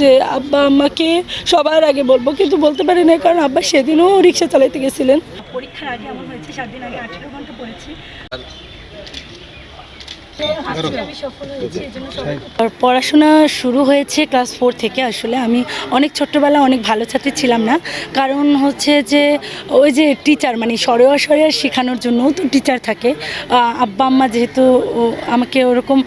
যে আব্বা আম্মাকে সবার আগে বলব কিন্তু বলতে পারি না কারণ আব্বা সেদিনও রিক্সা চালাইতে গেছিলেন। পরীক্ষার আগে আমার হয়েছে সাত দিন আগে আঠেরো ঘণ্টা পড়েছি। পড়াশোনা শুরু হয়েছে ক্লাস ফোর থেকে। আসলে আমি অনেক ছোট্টবেলা অনেক ভালো ছাত্রী ছিলাম না। কারণ হচ্ছে যে ওই যে টিচার মানে সরেয়া সরেয়া শেখানোর জন্যও তো টিচার থাকে। আব্বা আম্মা যেহেতু ও, আমাকে ওরকম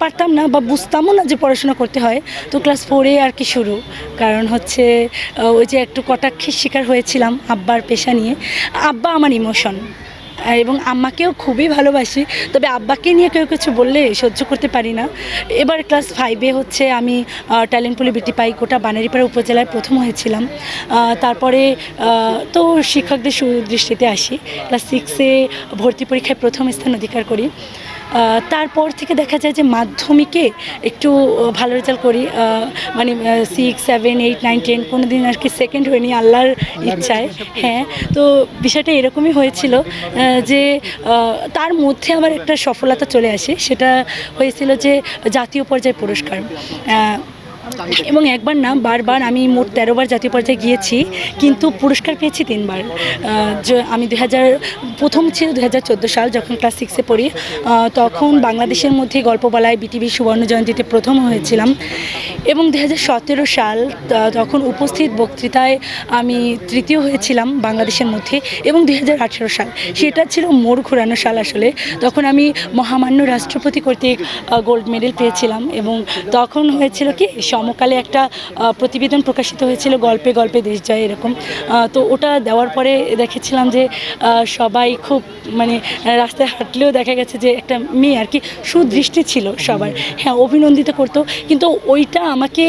পারতাম না বা বুঝতামও না যে পড়াশোনা করতে হয়। তো ক্লাস ফোরে আর কি শুরু। কারণ হচ্ছে ওই যে একটু কটাক্ষের শিকার হয়েছিলাম আব্বার পেশা নিয়ে। আব্বা আমার ইমোশন এবং আম্মাকেও খুবই ভালোবাসি। তবে আব্বাকে নিয়ে কেউ কিছু বললে সহ্য করতে পারি না। এবার ক্লাস ফাইভে হচ্ছে আমি ট্যালেন্ট পুলি বিটি পাই গোটা বানারিপাড়া উপজেলায় প্রথম হয়েছিলাম। তারপরে তো শিক্ষকদের সুদৃষ্টিতে আসি। ক্লাস সিক্সে ভর্তি পরীক্ষায় প্রথম স্থান অধিকার করি। তারপর থেকে দেখা যায় যে মাধ্যমিকে একটু ভালো রেজাল্ট করি। মানে six seven eight nine ten কোনো দিন আর কি সেকেন্ড হয়নি আল্লাহর ইচ্ছায়। হ্যাঁ তো বিষয়টা এরকমই হয়েছিল যে তার মধ্যে আমার একটা সফলতা চলে আসে। সেটা হয়েছিল যে জাতীয় পর্যায়ে পুরস্কার। এবং একবার না, বারবার আমি মোট তেরোবার জাতীয় পর্যায়ে গিয়েছি, কিন্তু পুরস্কার পেয়েছি তিনবার। আমি দু হাজার প্রথম ছিল দু হাজার চোদ্দ সাল যখন ক্লাস সিক্সে পড়ি তখন বাংলাদেশের মধ্যে গল্পবলায় বিটিভি সুবর্ণ জয়ন্তীতে প্রথম হয়েছিলাম। এবং দু হাজার সতেরো সাল তখন উপস্থিত বক্তৃতায় আমি তৃতীয় হয়েছিলাম বাংলাদেশের মধ্যে। এবং দু হাজার আঠেরো সাল, সেটা ছিল মোড় ঘোরানো সাল আসলে। তখন আমি মহামান্য রাষ্ট্রপতি কর্তৃক গোল্ড মেডেল পেয়েছিলাম এবং তখন হয়েছিল কি সমকালে একটা প্রতিবেদন প্রকাশিত হয়েছিল, গল্পে গল্পে দেশ যায় এরকম। তো ওটা দেওয়ার পরে দেখেছিলাম যে সবাই খুব মানে রাস্তায় হাঁটলেও দেখা গেছে যে একটা মেয়ে আর কি সুদৃষ্টি ছিল সবার। হ্যাঁ অভিনন্দিত করতো। কিন্তু ওইটা আমাকে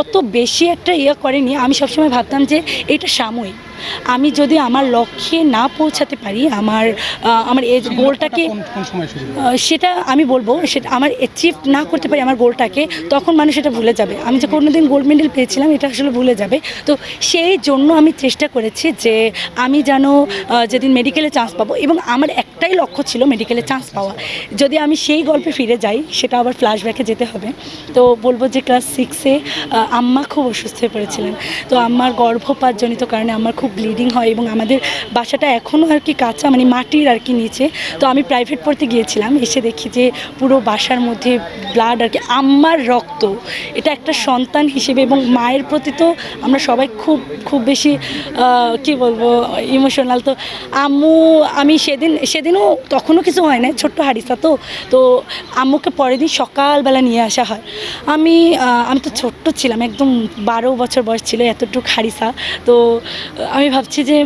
অত বেশি একটা ইয়ে করেনি। আমি সবসময় ভাবতাম যে, এটা সাময়িক। আমি যদি আমার লক্ষ্যে না পৌঁছাতে পারি আমার আমার এই গোলটাকে সেটা আমি বলব সেটা আমার অ্যাচিভ না করতে পারি আমার গোলটাকে তখন মানুষ এটা ভুলে যাবে। আমি যে কোনোদিন গোল্ড মেডেল পেয়েছিলাম এটা আসলে ভুলে যাবে। তো সেই জন্য আমি চেষ্টা করেছি যে আমি যেন যেদিন মেডিকেলে চান্স পাবো এবং আমার একটাই লক্ষ্য ছিল মেডিকেলে চান্স পাওয়া। যদি আমি সেই গল্পে ফিরে যাই, সেটা আবার ফ্ল্যাশব্যাকে যেতে হবে। তো বলব যে ক্লাস সিক্সে আম্মা খুব অসুস্থ হয়ে পড়েছিলেন। তো আমার গর্ভপাতজনিত কারণে আমার খুব ব্লিডিং হয় এবং আমাদের বাসাটা এখনও আর কি কাঁচা মানে মাটির আর কি নিচে। তো আমি প্রাইভেট পড়তে গিয়েছিলাম, এসে দেখি যে পুরো বাসার মধ্যে ব্লাড আর কি, আম্মার রক্ত। এটা একটা সন্তান হিসেবে এবং মায়ের প্রতি তো আমরা সবাই খুব খুব বেশি কি বলব ইমোশনাল তো আম্মু, আমি সেদিন সেদিন সেদিনও তখনও কিছু হয় না ছোট্ট হারিসা তো। তো আম্মুকে পরের দিন সকালবেলা নিয়ে আসা হয়। আমি আমি তো ছোট্ট ছিলাম, একদম বারো বছর বয়স ছিল এতটুকু হারিসা তো আমি ভাবছি যে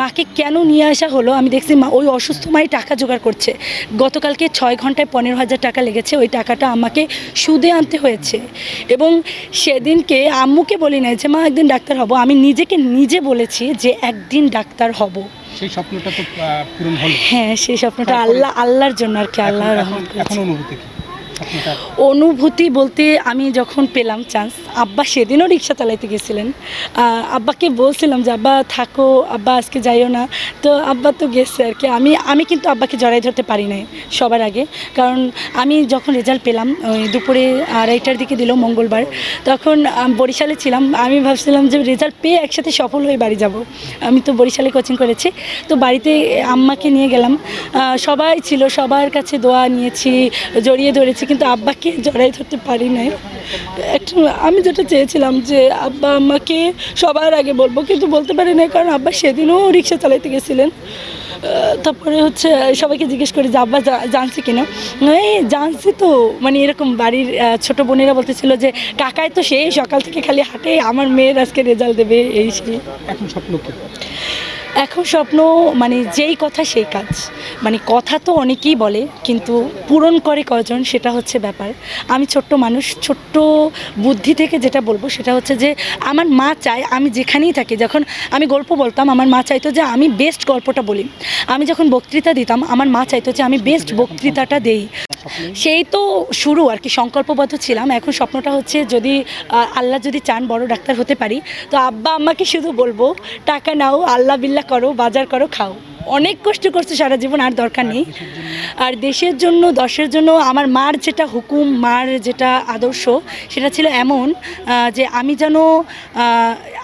মাকে কেন নিয়ে আসা হলো? আমি দেখছি মা, ওই অসুস্থ মাই টাকা জোগাড় করছে। গতকালকে ছয় ঘন্টায় পনেরো হাজার টাকা লেগেছে, ওই টাকাটা আমাকে সুদে আনতে হয়েছে। এবং সেদিনকে আম্মুকে বলি নাই যে, মা, একদিন ডাক্তার হব। আমি নিজেকে নিজে বলেছি যে, একদিন ডাক্তার হব। সেই স্বপ্নটা তো পূরণ হলো। হ্যাঁ সেই স্বপ্নটা আল্লাহ আল্লাহর জন্য আর কি আল্লাহ এখন- অনুভূতি কি? অনুভূতি বলতে আমি যখন পেলাম চান্স আব্বা সেদিনও রিক্সা চালাইতে গেছিলেন। আব্বাকে বলছিলাম যে, আব্বা, থাকো, আব্বা আজকে যাইও না। তো আব্বা তো গেছে আর কি। আমি আমি কিন্তু আব্বাকে জড়াই ধরতে পারি নাই সবার আগে। কারণ আমি যখন রেজাল্ট পেলাম, ওই দুপুরে আড়াইটার দিকে দিল মঙ্গলবার, তখন বরিশালে ছিলাম। আমি ভাবছিলাম যে রেজাল্ট পেয়ে একসাথে সফল হয়ে বাড়ি যাব। আমি তো বরিশালে কোচিং করেছি। তো বাড়িতে আম্মাকে নিয়ে গেলাম। সবাই ছিল, সবার কাছে দোয়া নিয়েছি, জড়িয়ে ধরেছি। কিন্তু আব্বাকে জড়াই ধরতে পারি নাই। একটু, আমি যেটা চেয়েছিলাম যে আব্বা আম্মাকে সবার আগে বলব, কিন্তু বলতে পারি না কারণ আব্বা সেদিনও রিক্সা চালাইতে গেছিলেন। তারপরে হচ্ছে সবাইকে জিজ্ঞেস করি যে আব্বা জানছে কিনা? এই জানছি তো মানে এরকম বাড়ির ছোট বোনেরা বলতেছিল যে কাকায় তো সেই সকাল থেকে খালি হাঁটে, আমার মেয়ের আজকে রেজাল্ট দেবে, এই সেই। এখন স্বপ্ন এখন স্বপ্ন মানে যেই কথা সেই কাজ। মানে কথা তো অনেকেই বলে, কিন্তু পূরণ করে কজন সেটা হচ্ছে ব্যাপার। আমি ছোট্ট মানুষ, ছোট্ট বুদ্ধি থেকে যেটা বলব সেটা হচ্ছে যে আমার মা চায় আমি যেখানেই থাকি, যখন আমি গল্প বলতাম, আমার মা চাইতো যে আমি বেস্ট গল্পটা বলি। আমি যখন বক্তৃতা দিতাম, আমার মা চাইতো যে আমি বেস্ট বক্তৃতাটা দেই। সেই তো শুরু আর কি, সংকল্পবদ্ধ ছিলাম। এখন স্বপ্নটা হচ্ছে যদি আল্লাহ যদি চান বড় ডাক্তার হতে পারি, তো আব্বা আম্মাকে শুধু বলব, টাকা নাও, আল্লাহ বিল্লা করো, বাজার করো, খাও। অনেক কষ্ট করছে সারা জীবন আর দরকার নেই। আর দেশের জন্য দশের জন্য আমার মার যেটা হুকুম মার যেটা আদর্শ সেটা ছিল এমন যে আমি যেন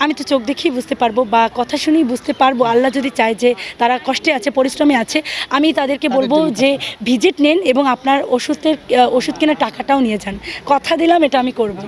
আমি তো চোখ দেখেই বুঝতে পারব বা কথা শুনেই বুঝতে পারব। আল্লাহ যদি চায় যে তারা কষ্টে আছে পরিশ্রমে আছে আমি তাদেরকে বলব যে ভিজিট নেন এবং আপনার ওষুধের ওষুধ কেনার টাকাটাও নিয়ে যান। কথা দিলাম এটা আমি করব।